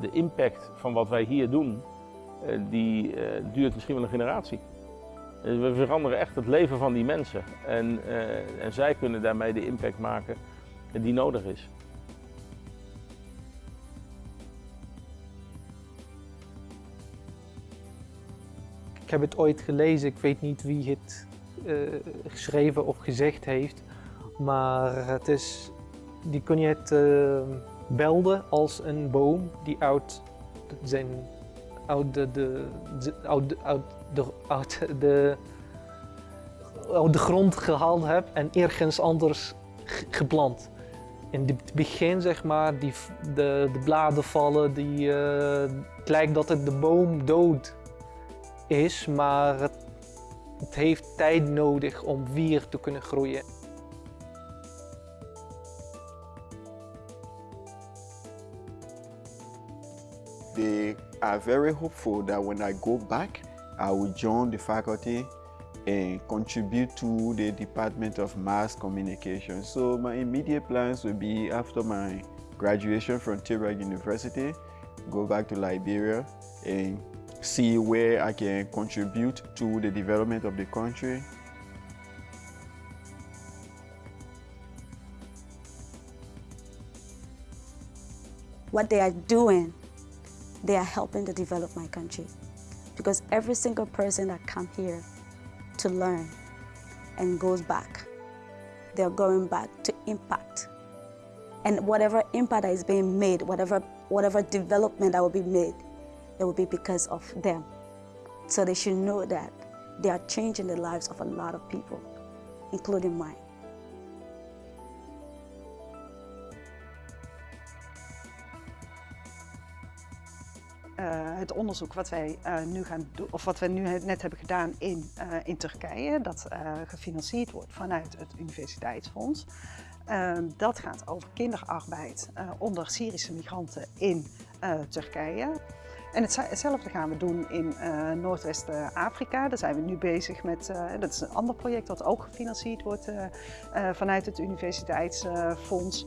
de impact van wat wij hier doen, uh, die uh, duurt misschien wel een generatie. We veranderen echt het leven van die mensen en, en zij kunnen daarmee de impact maken die nodig is. Ik heb het ooit gelezen, ik weet niet wie het geschreven of gezegd heeft, maar het is, die kun je het belden als een boom die uit zijn uit de, de, uit, de, de, uit de grond gehaald hebt en ergens anders geplant. In het begin zeg maar, die, de, de bladen vallen, die, uh, het lijkt dat het de boom dood is, maar het, het heeft tijd nodig om weer te kunnen groeien. They are very hopeful that when I go back, I will join the faculty and contribute to the Department of Mass Communication. So my immediate plans will be after my graduation from Tilburg University, go back to Liberia and see where I can contribute to the development of the country. What they are doing, they are helping to develop my country. Because every single person that come here to learn and goes back, they're going back to impact. And whatever impact that is being made, whatever, whatever development that will be made, it will be because of them. So they should know that they are changing the lives of a lot of people, including mine. Het onderzoek wat wij uh, nu gaan doen, of wat we nu net hebben gedaan in, in Turkije, dat gefinancierd wordt vanuit het Universiteitsfonds. dat gaat over kinderarbeid onder Syrische migranten in Turkije. En hetzelfde gaan we doen in uh, Noordwest-Afrika. Daar zijn we nu bezig met, dat is een ander project dat ook gefinancierd wordt vanuit het Universiteitsfonds.